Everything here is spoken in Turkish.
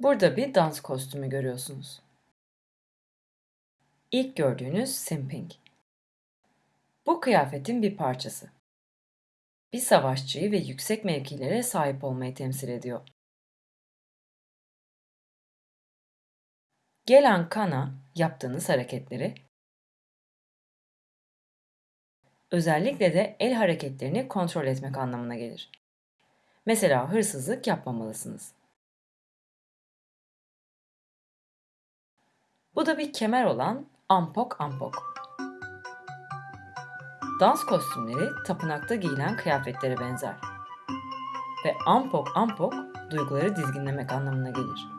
Burada bir dans kostümü görüyorsunuz. İlk gördüğünüz simping. Bu kıyafetin bir parçası. Bir savaşçıyı ve yüksek mevkilere sahip olmayı temsil ediyor. Gelen kana yaptığınız hareketleri, özellikle de el hareketlerini kontrol etmek anlamına gelir. Mesela hırsızlık yapmamalısınız. Bu da bir kemer olan ampok ampok. Dans kostümleri tapınakta giyilen kıyafetlere benzer. Ve ampok ampok duyguları dizginlemek anlamına gelir.